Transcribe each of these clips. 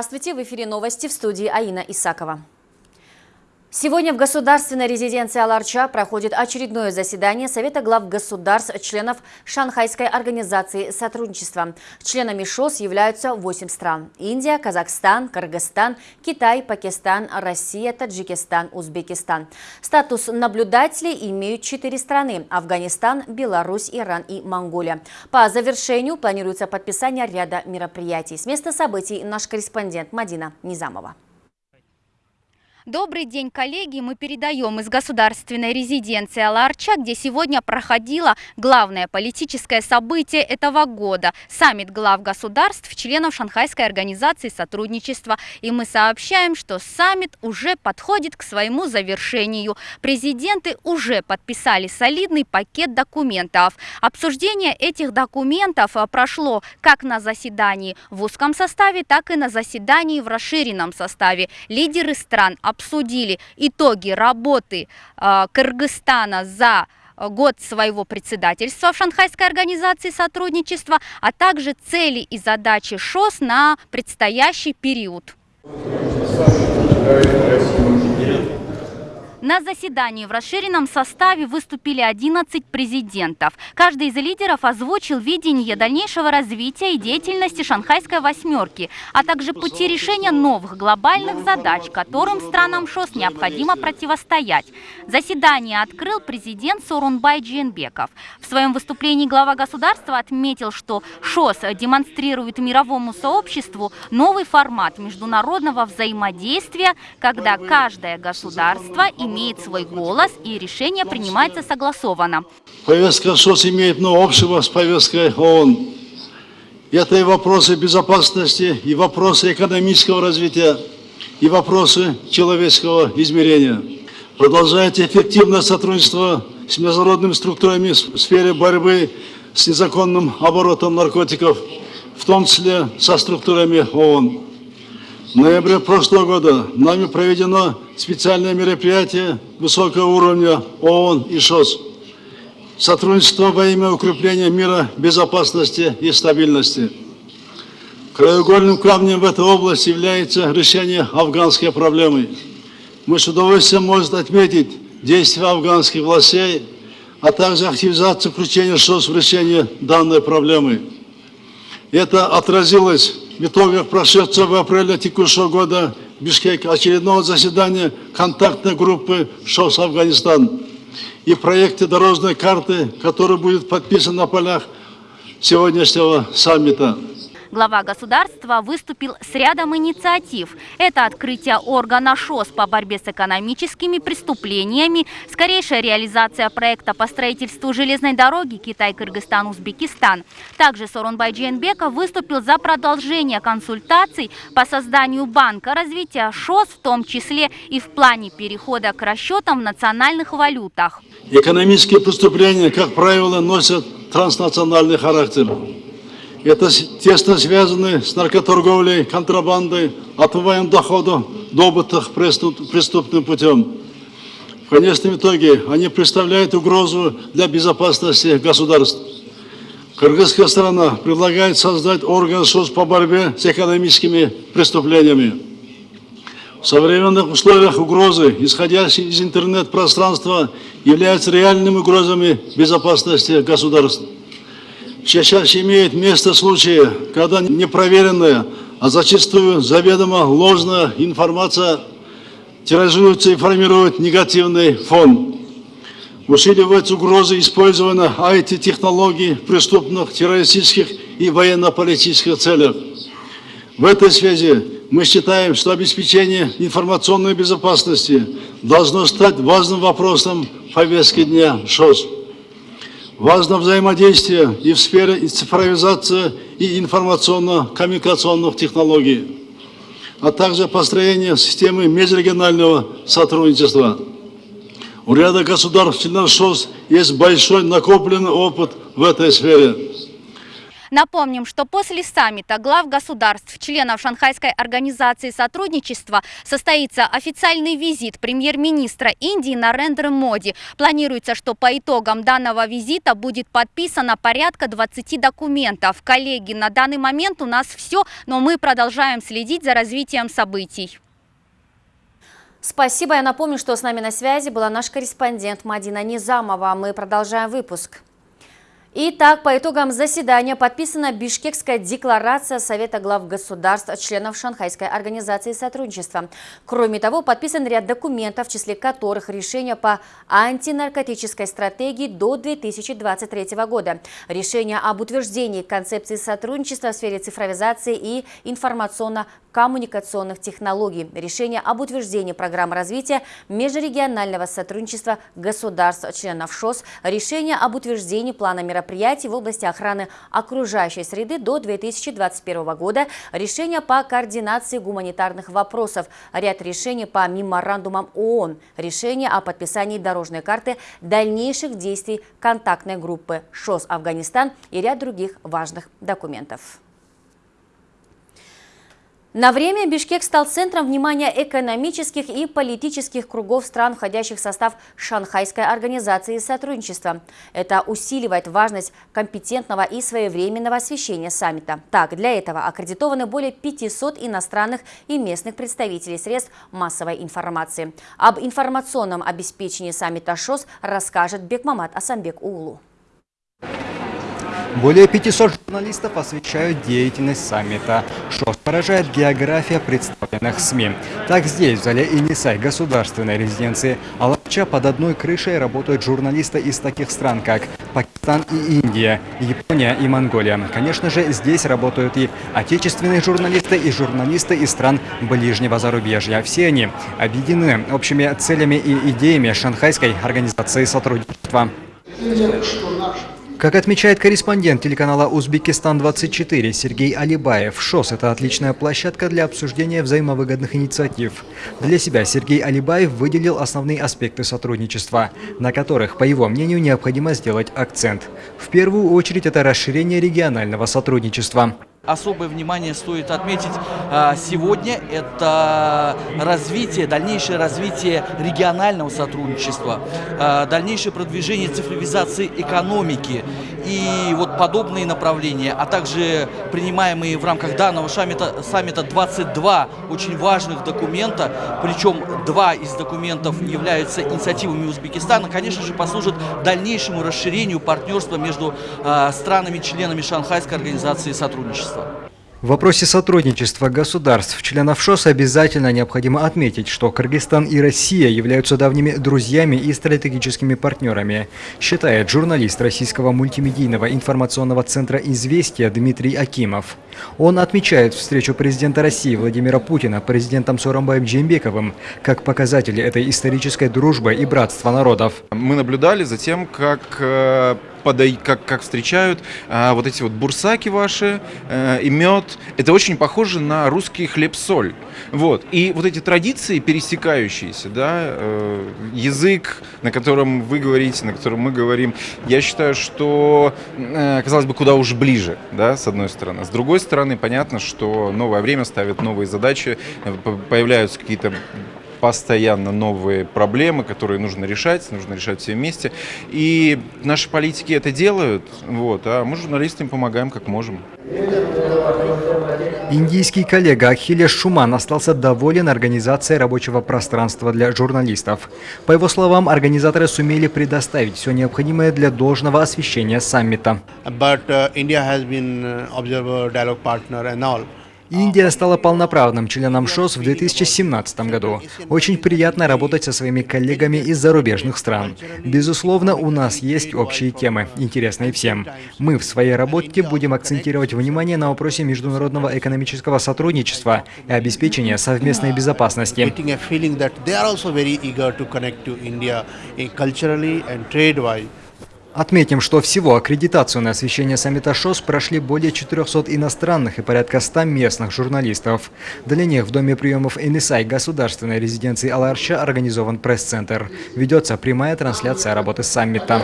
Здравствуйте, в эфире новости в студии Аина Исакова. Сегодня в государственной резиденции Аларча проходит очередное заседание Совета глав государств, членов Шанхайской организации сотрудничества. Членами ШОС являются 8 стран – Индия, Казахстан, Кыргызстан, Китай, Пакистан, Россия, Таджикистан, Узбекистан. Статус наблюдателей имеют 4 страны – Афганистан, Беларусь, Иран и Монголия. По завершению планируется подписание ряда мероприятий. С места событий наш корреспондент Мадина Низамова. Добрый день, коллеги! Мы передаем из государственной резиденции Аларча, где сегодня проходило главное политическое событие этого года – саммит глав государств, членов Шанхайской организации сотрудничества. И мы сообщаем, что саммит уже подходит к своему завершению. Президенты уже подписали солидный пакет документов. Обсуждение этих документов а, прошло как на заседании в узком составе, так и на заседании в расширенном составе. Лидеры стран обсудили итоги работы э, Кыргызстана за год своего председательства в Шанхайской организации сотрудничества, а также цели и задачи ШОС на предстоящий период. На заседании в расширенном составе выступили 11 президентов. Каждый из лидеров озвучил видение дальнейшего развития и деятельности Шанхайской восьмерки, а также пути решения новых глобальных задач, которым странам ШОС необходимо противостоять. Заседание открыл президент Сорунбай Джинбеков. В своем выступлении глава государства отметил, что ШОС демонстрирует мировому сообществу новый формат международного взаимодействия, когда каждое государство имеет имеет свой голос и решение принимается согласованно. Повестка ШОС имеет много общего с повесткой ООН. Это и вопросы безопасности, и вопросы экономического развития, и вопросы человеческого измерения. Продолжает эффективное сотрудничество с международными структурами в сфере борьбы с незаконным оборотом наркотиков, в том числе со структурами ООН. Ноябре прошлого года нами проведено специальное мероприятие высокого уровня ООН и ШОС. Сотрудничество во имя укрепления мира, безопасности и стабильности. Краеугольным камнем в этой области является решение афганской проблемы. Мы с удовольствием можем отметить действия афганских властей, а также активизацию включения ШОС в решение данной проблемы. Это отразилось итогах прошедшего в апреле текущего года в Бишкеке очередного заседания контактной группы ШОС Афганистан и проекте дорожной карты, который будет подписан на полях сегодняшнего саммита глава государства выступил с рядом инициатив. Это открытие органа ШОС по борьбе с экономическими преступлениями, скорейшая реализация проекта по строительству железной дороги Китай-Кыргызстан-Узбекистан. Также Сорунбай Джейнбеков выступил за продолжение консультаций по созданию банка развития ШОС, в том числе и в плане перехода к расчетам в национальных валютах. Экономические преступления, как правило, носят транснациональный характер. Это тесно связаны с наркоторговлей, контрабандой, отмываем дохода, добытых преступ, преступным путем. В конечном итоге они представляют угрозу для безопасности государств. Кыргызская страна предлагает создать орган СОС по борьбе с экономическими преступлениями. В современных условиях угрозы, исходящие из интернет-пространства, являются реальными угрозами безопасности государств. Чаще имеет место случаи, когда непроверенная, а зачастую заведомо ложная информация тиражируется и формирует негативный фон. Усиливаются угрозы использования IT-технологий в преступных, террористических и военно-политических целях. В этой связи мы считаем, что обеспечение информационной безопасности должно стать важным вопросом повестки дня ШОС. Важно взаимодействие и в сфере цифровизации и информационно-коммуникационных технологий, а также построение системы межрегионального сотрудничества. У ряда государств членов ШОС есть большой накопленный опыт в этой сфере. Напомним, что после саммита глав государств, членов Шанхайской организации сотрудничества, состоится официальный визит премьер-министра Индии Нарендры Моди. Планируется, что по итогам данного визита будет подписано порядка 20 документов. Коллеги, на данный момент у нас все, но мы продолжаем следить за развитием событий. Спасибо. Я напомню, что с нами на связи была наш корреспондент Мадина Низамова. Мы продолжаем выпуск. Итак, по итогам заседания подписана Бишкекская декларация Совета глав государств, членов Шанхайской организации сотрудничества. Кроме того, подписан ряд документов, в числе которых решение по антинаркотической стратегии до 2023 года, решение об утверждении концепции сотрудничества в сфере цифровизации и информационно-коммуникационных технологий, решение об утверждении программы развития межрегионального сотрудничества государств, членов ШОС, решение об утверждении плана мероприятий мероприятий в области охраны окружающей среды до 2021 года, решения по координации гуманитарных вопросов, ряд решений по меморандумам ООН, решение о подписании дорожной карты дальнейших действий контактной группы ШОС Афганистан и ряд других важных документов. На время Бишкек стал центром внимания экономических и политических кругов стран, входящих в состав Шанхайской организации сотрудничества. Это усиливает важность компетентного и своевременного освещения саммита. Так, для этого аккредитованы более 500 иностранных и местных представителей средств массовой информации. Об информационном обеспечении саммита ШОС расскажет Бекмамат Асамбек Улу. Более 500 журналистов освещают деятельность саммита. Что поражает география представленных СМИ. Так здесь, в зале Инисай, государственной резиденции Алапча, под одной крышей работают журналисты из таких стран, как Пакистан и Индия, Япония и Монголия. Конечно же, здесь работают и отечественные журналисты, и журналисты из стран ближнего зарубежья. Все они объединены общими целями и идеями Шанхайской организации сотрудничества. Как отмечает корреспондент телеканала «Узбекистан-24» Сергей Алибаев, ШОС – это отличная площадка для обсуждения взаимовыгодных инициатив. Для себя Сергей Алибаев выделил основные аспекты сотрудничества, на которых, по его мнению, необходимо сделать акцент. В первую очередь это расширение регионального сотрудничества. Особое внимание стоит отметить а, сегодня – это развитие, дальнейшее развитие регионального сотрудничества, а, дальнейшее продвижение цифровизации экономики и вот подобные направления, а также принимаемые в рамках данного саммита, саммита 22 очень важных документа, причем два из документов являются инициативами Узбекистана, конечно же, послужат дальнейшему расширению партнерства между а, странами-членами Шанхайской организации сотрудничества. В вопросе сотрудничества государств, членов ШОС, обязательно необходимо отметить, что Кыргызстан и Россия являются давними друзьями и стратегическими партнерами, считает журналист российского мультимедийного информационного центра «Известия» Дмитрий Акимов. Он отмечает встречу президента России Владимира Путина президентом Соромбаем Джембековым как показатели этой исторической дружбы и братства народов. Мы наблюдали за тем, как э, подай, как, как встречают а, вот эти вот бурсаки ваши а, и мед. Это очень похоже на русский хлеб-соль. Вот. И вот эти традиции пересекающиеся, да, э, язык, на котором вы говорите, на котором мы говорим, я считаю, что, э, казалось бы, куда уж ближе, да, с одной стороны. С другой стороны, понятно, что новое время ставит новые задачи, э, появляются какие-то постоянно новые проблемы, которые нужно решать, нужно решать все вместе. И наши политики это делают, вот, а мы, журналисты, им помогаем как можем. Индийский коллега Ахилеш Шуман остался доволен организацией рабочего пространства для журналистов. По его словам, организаторы сумели предоставить все необходимое для должного освещения саммита. But, uh, Индия стала полноправным членом ШОС в 2017 году. Очень приятно работать со своими коллегами из зарубежных стран. Безусловно, у нас есть общие темы, интересные всем. Мы в своей работе будем акцентировать внимание на вопросе международного экономического сотрудничества и обеспечения совместной безопасности. Отметим, что всего аккредитацию на освещение саммита ШОС прошли более 400 иностранных и порядка 100 местных журналистов. Для них в Доме приемов НСАИ государственной резиденции Аларча организован пресс-центр. Ведется прямая трансляция работы саммита.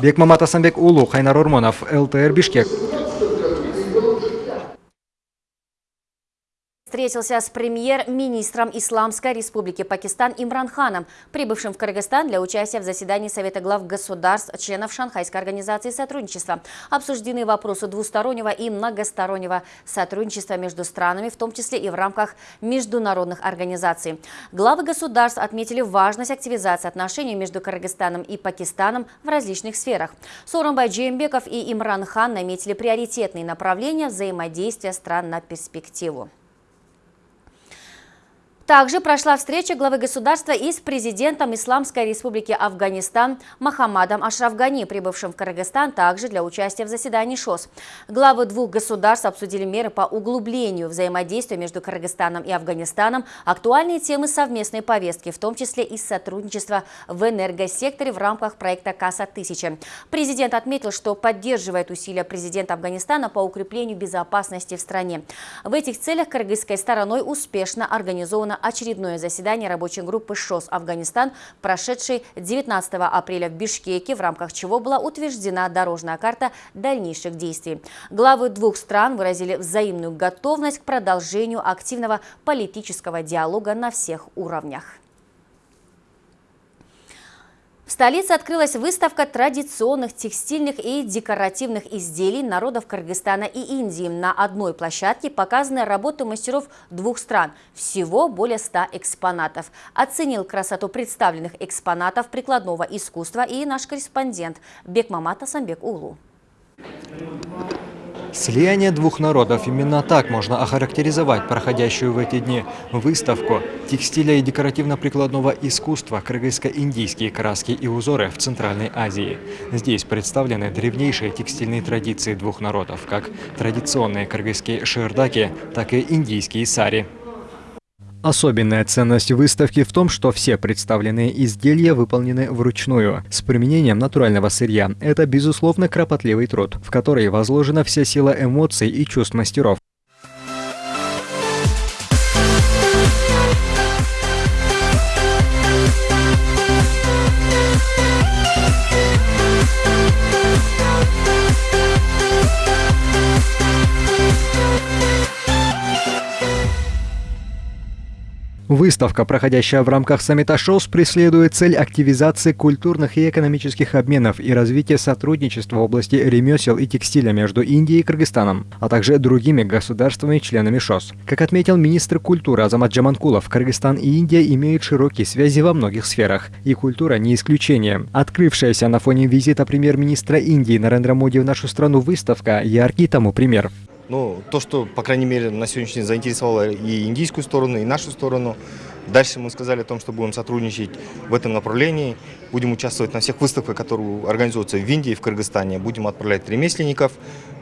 Бекмамат Асамбек Улу, Хайнар Урмонов, ЛТР Бишкек. Встретился с премьер-министром Исламской республики Пакистан Имран Ханом, прибывшим в Кыргызстан для участия в заседании Совета глав государств, членов Шанхайской организации сотрудничества. Обсуждены вопросы двустороннего и многостороннего сотрудничества между странами, в том числе и в рамках международных организаций. Главы государств отметили важность активизации отношений между Кыргызстаном и Пакистаном в различных сферах. Соромбай Джеймбеков и Имран Хан наметили приоритетные направления взаимодействия стран на перспективу. Также прошла встреча главы государства и с президентом Исламской республики Афганистан Махамадом Ашрафгани, прибывшим в Кыргызстан также для участия в заседании ШОС. Главы двух государств обсудили меры по углублению взаимодействия между Кыргызстаном и Афганистаном, актуальные темы совместной повестки, в том числе и сотрудничество в энергосекторе в рамках проекта «Касса-1000». Президент отметил, что поддерживает усилия президента Афганистана по укреплению безопасности в стране. В этих целях кыргызской стороной успешно организовано на очередное заседание рабочей группы ШОС «Афганистан», прошедшей 19 апреля в Бишкеке, в рамках чего была утверждена дорожная карта дальнейших действий. Главы двух стран выразили взаимную готовность к продолжению активного политического диалога на всех уровнях. В столице открылась выставка традиционных текстильных и декоративных изделий народов Кыргызстана и Индии. На одной площадке показаны работы мастеров двух стран. Всего более 100 экспонатов. Оценил красоту представленных экспонатов прикладного искусства и наш корреспондент Бекмамат Асамбек Улу. Слияние двух народов. Именно так можно охарактеризовать проходящую в эти дни выставку текстиля и декоративно-прикладного искусства кыргызско-индийские краски и узоры в Центральной Азии. Здесь представлены древнейшие текстильные традиции двух народов, как традиционные кыргызские шердаки, так и индийские сари. Особенная ценность выставки в том, что все представленные изделия выполнены вручную, с применением натурального сырья. Это, безусловно, кропотливый труд, в который возложена вся сила эмоций и чувств мастеров. Выставка, проходящая в рамках саммита ШОС, преследует цель активизации культурных и экономических обменов и развития сотрудничества в области ремесел и текстиля между Индией и Кыргызстаном, а также другими государствами-членами ШОС. Как отметил министр культуры Азамат Джаманкулов, Кыргызстан и Индия имеют широкие связи во многих сферах, и культура не исключение. Открывшаяся на фоне визита премьер-министра Индии Нарендра Моди в нашу страну выставка – яркий тому пример. Ну, то, что, по крайней мере, на сегодняшний день заинтересовало и индийскую сторону, и нашу сторону. Дальше мы сказали о том, что будем сотрудничать в этом направлении. Будем участвовать на всех выставках, которые организуются в Индии, в Кыргызстане. Будем отправлять ремесленников,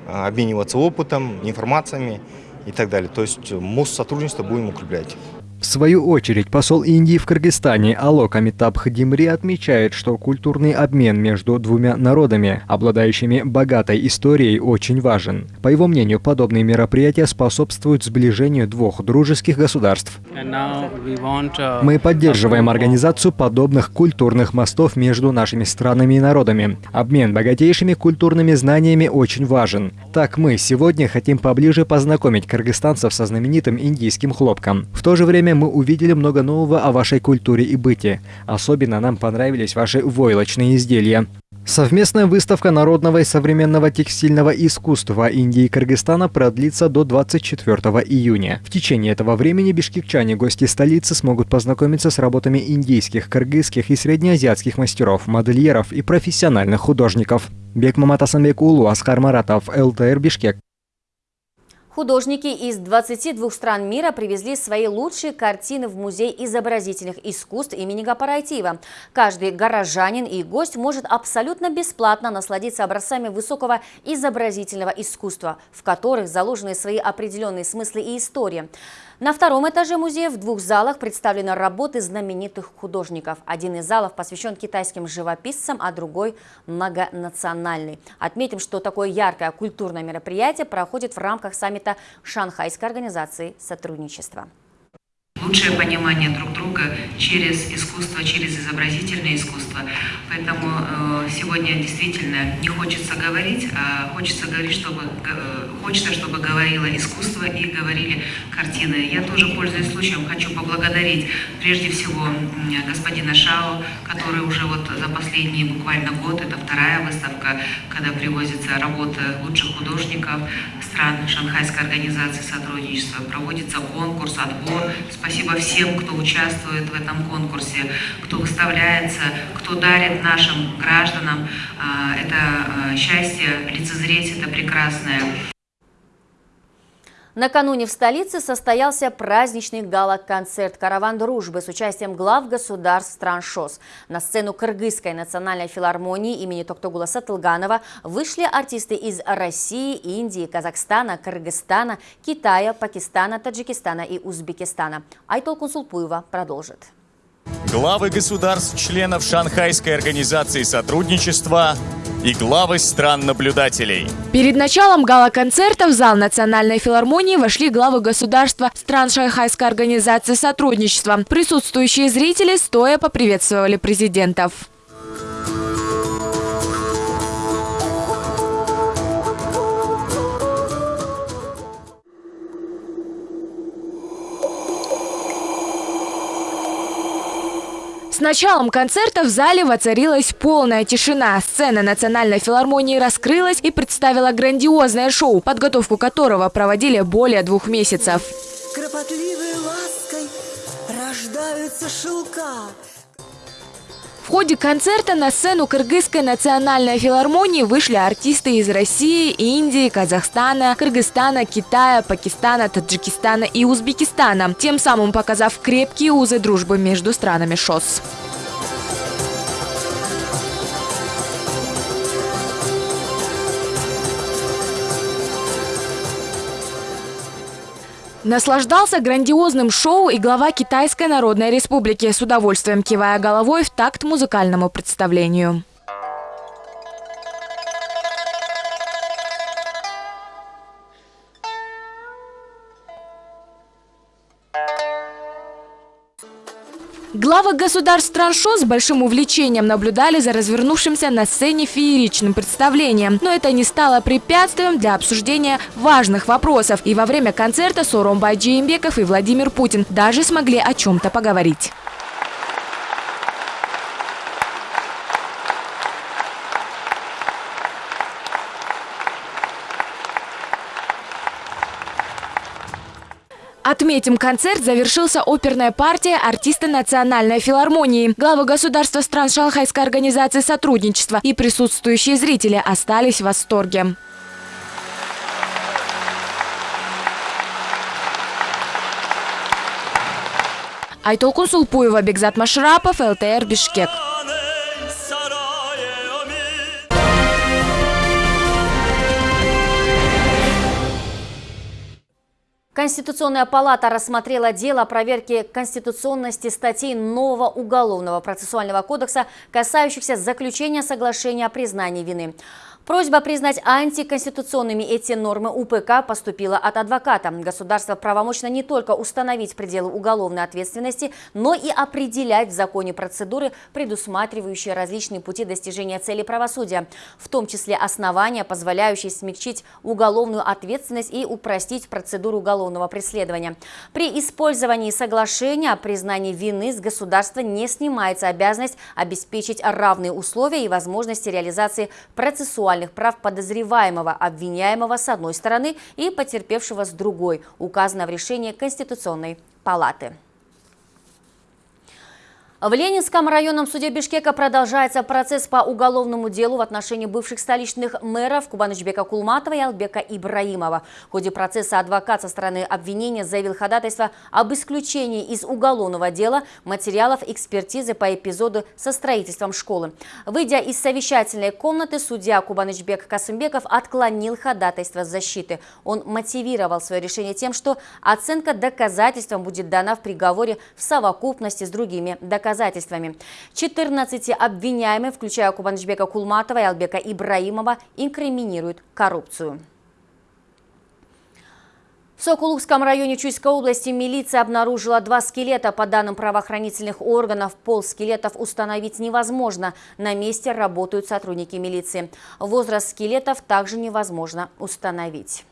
а, обмениваться опытом, информациями и так далее. То есть мост сотрудничества будем укреплять. В свою очередь, посол Индии в Кыргызстане Алок Амитаб Хадимри отмечает, что культурный обмен между двумя народами, обладающими богатой историей, очень важен. По его мнению, подобные мероприятия способствуют сближению двух дружеских государств. Uh, Мы поддерживаем организацию подобных культурных мостов между нашими странами и народами. Обмен богатейшими культурными знаниями очень важен. Так мы сегодня хотим поближе познакомить кыргызстанцев со знаменитым индийским хлопком. В то же время мы увидели много нового о вашей культуре и быте. Особенно нам понравились ваши войлочные изделия. Совместная выставка народного и современного текстильного искусства Индии и Кыргызстана продлится до 24 июня. В течение этого времени бишкекчане, гости столицы, смогут познакомиться с работами индийских, кыргызских и среднеазиатских мастеров, модельеров и профессиональных художников. Бекмамат Асанбек Улу, Аскар Маратов, ЛТР Бишкек. Художники из 22 стран мира привезли свои лучшие картины в Музей изобразительных искусств имени Гапарайтиева. Каждый горожанин и гость может абсолютно бесплатно насладиться образцами высокого изобразительного искусства, в которых заложены свои определенные смыслы и истории. На втором этаже музея в двух залах представлены работы знаменитых художников. Один из залов посвящен китайским живописцам, а другой – многонациональный. Отметим, что такое яркое культурное мероприятие проходит в рамках саммита Шанхайской организации сотрудничества лучшее понимание друг друга через искусство, через изобразительное искусство. Поэтому э, сегодня действительно не хочется говорить, а хочется говорить, чтобы э, хочется, чтобы говорило искусство и говорили картины. Я тоже, пользуясь случаем, хочу поблагодарить прежде всего господина Шао, который уже вот за последний буквально год, это вторая выставка, когда привозится работа лучших художников стран Шанхайской организации сотрудничества, проводится конкурс, отбор. Спасибо Спасибо всем, кто участвует в этом конкурсе, кто выставляется, кто дарит нашим гражданам а, это а, счастье, лицезреть это прекрасное. Накануне в столице состоялся праздничный гала-концерт «Караван дружбы» с участием глав государств стран ШОС. На сцену Кыргызской национальной филармонии имени Токтогула Сатылганова вышли артисты из России, Индии, Казахстана, Кыргызстана, Китая, Пакистана, Таджикистана и Узбекистана. Айтол Кунсулпуева продолжит. Главы государств-членов Шанхайской организации сотрудничества и главы стран-наблюдателей. Перед началом гала-концерта в зал Национальной филармонии вошли главы государства стран Шанхайской организации сотрудничества. Присутствующие зрители стоя поприветствовали президентов. Началом концерта в зале воцарилась полная тишина. Сцена Национальной филармонии раскрылась и представила грандиозное шоу, подготовку которого проводили более двух месяцев. Кропотливой лаской рождаются шелка. В ходе концерта на сцену Кыргызской национальной филармонии вышли артисты из России, Индии, Казахстана, Кыргызстана, Китая, Пакистана, Таджикистана и Узбекистана, тем самым показав крепкие узы дружбы между странами ШОС. Наслаждался грандиозным шоу и глава Китайской Народной Республики, с удовольствием кивая головой в такт музыкальному представлению. Главы государств стран ШО с большим увлечением наблюдали за развернувшимся на сцене фееричным представлением. Но это не стало препятствием для обсуждения важных вопросов. И во время концерта Соромбай Джеймбеков и Владимир Путин даже смогли о чем-то поговорить. Отметим, концерт завершился оперная партия артиста Национальной филармонии. Главы государства стран Шанхайской организации сотрудничества и присутствующие зрители остались в восторге. Айтол Кунсулпуева, Бекзат Машрапов, ЛТР Бишкек. Конституционная палата рассмотрела дело о проверке конституционности статей нового Уголовного процессуального кодекса, касающихся заключения соглашения о признании вины. Просьба признать антиконституционными эти нормы УПК поступила от адвоката. Государство правомочно не только установить пределы уголовной ответственности, но и определять в законе процедуры, предусматривающие различные пути достижения цели правосудия, в том числе основания, позволяющие смягчить уголовную ответственность и упростить процедуру уголовного преследования. При использовании соглашения о признании вины с государства не снимается обязанность обеспечить равные условия и возможности реализации процессуальных процессуальных прав подозреваемого, обвиняемого с одной стороны и потерпевшего с другой, указано в решении Конституционной палаты. В Ленинском районном суде Бишкека продолжается процесс по уголовному делу в отношении бывших столичных мэров Кубанычбека Кулматова и Албека Ибраимова. В ходе процесса адвокат со стороны обвинения заявил ходатайство об исключении из уголовного дела материалов экспертизы по эпизоду со строительством школы. Выйдя из совещательной комнаты, судья Кубанычбек Касымбеков отклонил ходатайство защиты. Он мотивировал свое решение тем, что оценка доказательствам будет дана в приговоре в совокупности с другими доказательствами доказательствами. 14 обвиняемых, включая Кубанычбека Кулматова и Албека Ибраимова, инкриминируют коррупцию. В Сокулукском районе Чуйской области милиция обнаружила два скелета. По данным правоохранительных органов, пол скелетов установить невозможно. На месте работают сотрудники милиции. Возраст скелетов также невозможно установить.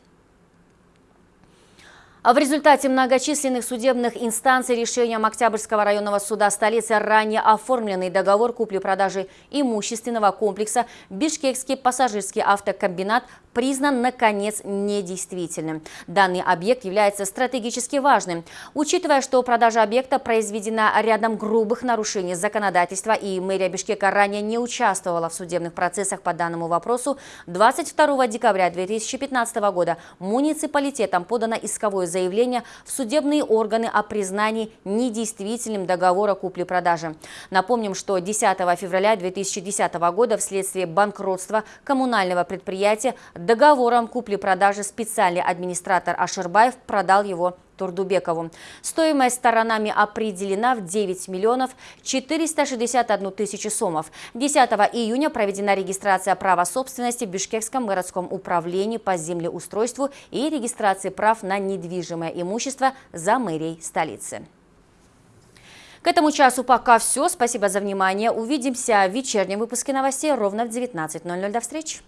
А в результате многочисленных судебных инстанций решением Октябрьского районного суда столицы ранее оформленный договор купли-продажи имущественного комплекса «Бишкекский пассажирский автокомбинат» признан, наконец, недействительным. Данный объект является стратегически важным. Учитывая, что продажа объекта произведена рядом грубых нарушений законодательства и мэрия Бишкека ранее не участвовала в судебных процессах по данному вопросу, 22 декабря 2015 года муниципалитетом подано исковое заявление в судебные органы о признании недействительным договора купли-продажи. Напомним, что 10 февраля 2010 года вследствие банкротства коммунального предприятия договором купли-продажи специальный администратор Аширбаев продал его Турдубекову. Стоимость сторонами определена в 9 миллионов 461 тысячу сомов. 10 июня проведена регистрация права собственности в Бишкекском городском управлении по землеустройству и регистрации прав на недвижимое имущество за мэрией столицы. К этому часу пока все. Спасибо за внимание. Увидимся в вечернем выпуске новостей ровно в 19.00. До встречи.